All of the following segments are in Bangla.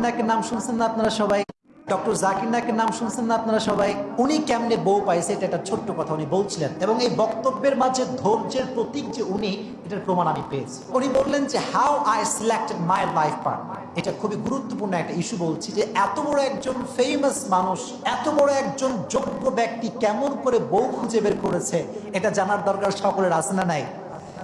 নাকের নাম শুনছেন না আপনারা সবাই? ডক্টর জাকির নাকের নাম শুনছেন না আপনারা সবাই? উনি কেমনে বউ পাইছে এটা একটা ছোট্ট কথা উনি বলছিলেন এবং এই বক্তব্যের মাঝে ধৈর্যের প্রতীক যে উনি, এটার প্রমাণ আমি পেয়েছি। উনি বললেন যে how I selected my life partner এটা খুবই গুরুত্বপূর্ণ একটা ইস্যু বলছি যে, এত বড় একজন ফেমাস মানুষ, এত বড় একজন যোগ্য ব্যক্তি কেমন করে বউ খুঁজে বের করেছে, এটা জানার দরকার সকলের, আছে না নাই?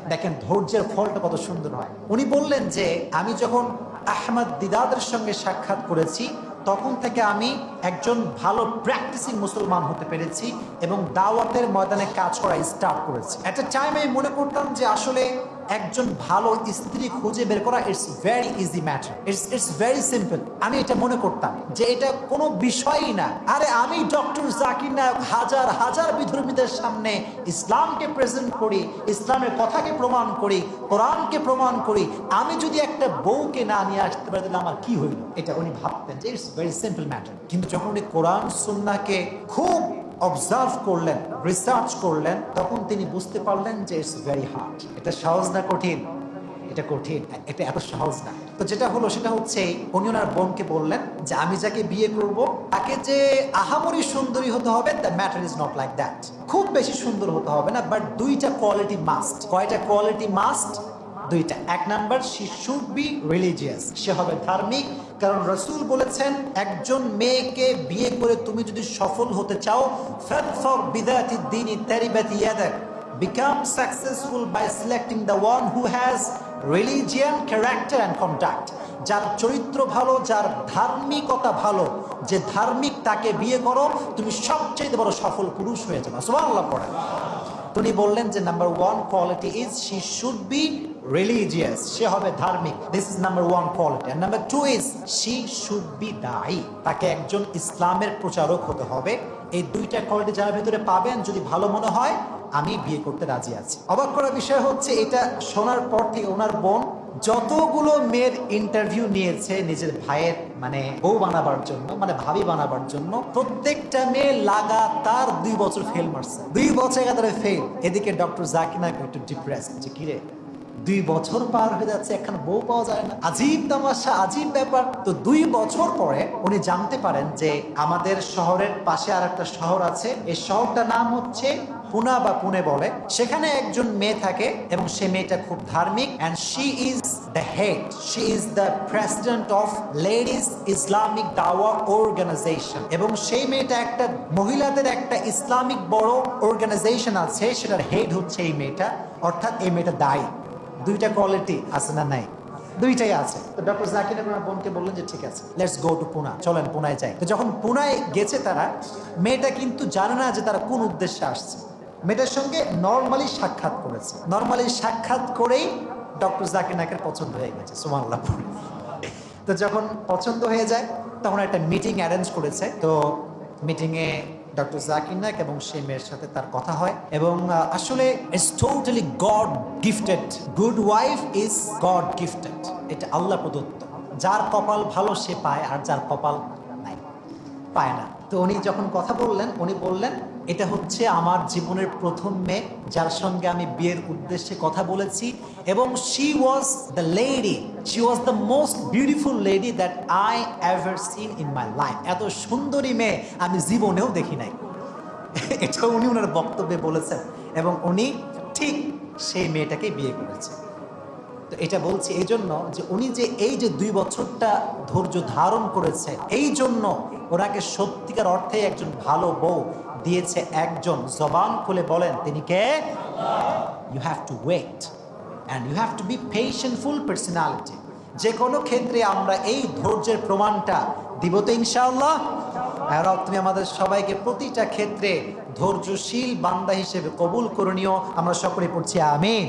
দেখেন, ধৈর্যের ফলটা কত সুন্দর হয়। উনি বললেন যে, আমি যখন আহমদ দিদাদের সঙ্গে সাক্ষাৎ করেছি, তখন থেকে আমি একজন ভালো প্র্যাকটিসিং মুসলমান হতে পেরেছি এবং দাওয়াতের ময়দানে কাজ করা স্টার্ট করেছি। একটা টাইম আমি মনে করতাম যে আসলে একজন ভালো স্ত্রী খুঁজে বের করা it's very easy matter it's it's very simple আমি এটা মনে করতাম যে এটা কোনো বিষয়ই না। আরে আমি ডক্টর জাকির নায়ক হাজার হাজার বিধর্মীদের সামনে ইসলামকে প্রেজেন্ট করি, ইসলামের কথাকে প্রমাণ করি, কোরআনকে প্রমাণ করি। আমি যদি একটা বউকে না নিয়ে আসতে পারি, তাহলে আমার কি হইল? এটা উনি ভাবতেন যে ইটস ভেরি সিম্পল ম্যাটার কিন্তু যখন উনি কোরআন সুন্নাকে খুব অবজার্ভ করলেন রিসার্চ করলেন, তখন তিনি বুঝতে পারলেন যে ইটস ভেরি হার্ড এটা সহজ না কঠিন? এটা কঠিন। এটা এত সহজ না। তো যেটা হলো, সেটা হচ্ছে উনি ওনার বোনকে বললেন যে, আমি যাকে বিয়ে করব, তাকে যে আহামরি সুন্দরী হতে হবে the matter is not like that খুব বেশি সুন্দর হতে হবে না বাট দুইটা কোয়ালিটি মাস্ট কয়টা কোয়ালিটি মাস্ট দুইটা। এক number she should be religious সে হবে ধার্মিক, কারণ রসুল বলেছেন, একজন মেয়েকে বিয়ে করে তুমি যদি সফল হতে চাও become successful by selecting the one who has religion, character and conduct যার চরিত্র ভালো, যার ধার্মিকতা ভালো, যে ধার্মিক তাকে বিয়ে করো, তুমি সবচেয়ে বড় সফল পুরুষ হয়ে যাবে। সুবহানাল্লাহ পড়ে। তিনি বললেন যে number one quality is she should be religious সে হবে ধার্মিক। This is number one quality R number two is she should be দায়ী। তাকে একজন ইসলামের প্রচারক হতে হবে। এই দুইটা কোয়ালিটি যার ভেতরে পাবেন, যদি ভালো মনে হয়, আমি বিয়ে করতে রাজি আছি। অবাক করা বিষয় হচ্ছে, এটা শোনার পর থেকে ওনার বোন যতগুলো মেয়ের ইন্টারভিউ নিয়েছে নিজের ভাইয়ের মানে বউ বানাবার জন্য মানে ভাবি বানাবার জন্য, প্রত্যেকটা মেয়ে লাগাতার দুই বছর ফেল মারছে। দুই বছর একাধারে ফেল এদিকে ডক্টর জাকির নায়ক একটু ডিপ্রেস যে, কিরে, দুই বছর পার হয়ে যাচ্ছে, এখন বউ পাওয়া যায় না। আজীব তামাশা, আজীব ব্যাপার। তো দুই বছর পরে উনি জানতে পারেন যে আমাদের শহরের পাশে আর একটা শহর আছে। এই শহরটার নাম হচ্ছে পুনা বা পুনে বলে, সেখানে একজন মেয়ে থাকে এবং সে মেয়েটা খুব ধার্মিক and she is the head she is the president of ladies Islamic Dawah organization এবং সেই মেয়েটা একটা মহিলাদের একটা ইসলামিক বড় অর্গানাইজেশন আছে, সেটার হেড হচ্ছে এই মেয়েটা, অর্থাৎ এই মেয়েটা দায়ী। দুইটা কোয়ালিটি আছে না নাই? দুইটাই আছে। তো ডক্টর জাকির বোনকে বললেন যে, ঠিক আছে লেটস গো টু পুনা চলেন পুনায় যাই। তো যখন পুনায় গেছে তারা, মেয়েটা কিন্তু জানে না যে তারা কোন উদ্দেশ্যে আসছে। মেয়েটার সঙ্গে নর্মালি সাক্ষাৎ করেছে। নর্মালি সাক্ষাৎ করেই ডক্টর জাকির নাকের পছন্দ হয়ে গেছে সুমাল্লাহ তো যখন পছন্দ হয়ে যায়, তখন একটা মিটিং অ্যারেঞ্জ করেছে। তো মিটিংয়ে ডক্টর জাকির নায়ক এবং সেই মেয়ের সাথে তার কথা হয় এবং আসলে it's totally God gifted good wife is God gifted এটা আল্লাহ প্রদত্ত। যার কপাল ভালো সে পায়, আর যার কপাল নাই, পায় না। তো উনি যখন কথা বললেন, উনি বললেন এটা হচ্ছে আমার জীবনের প্রথম মেয়ে, যার সঙ্গে আমি বিয়ের উদ্দেশ্যে কথা বলেছি এবং she was the lady she was the most beautiful lady that I ever seen in my life এত সুন্দরী মেয়ে আমি জীবনেও দেখি নাই। এটা উনি ওনার বক্তব্যে বলেছেন এবং উনি ঠিক সেই মেয়েটাকে বিয়ে করেছে। তো এটা বলছি এই জন্য যে উনি যে এই যে দুই বছরটা ধৈর্য ধারণ করেছে, এই জন্য ওনাকে সত্যিকার অর্থে একজন ভালো বউ দিয়েছে একজন জবান খুলে বলেন, তিনি কে? You have to wait and you have to be patientful personality যে কোনো ক্ষেত্রে আমরা এই ধৈর্যের প্রমাণটা দিব তো ইনশাআল্লাহ। আর তুমি আমাদের সবাইকে প্রতিটা ক্ষেত্রে ধৈর্যশীল বান্দা হিসেবে কবুল করণীয় আমরা সকলে পড়ছি, আমিন।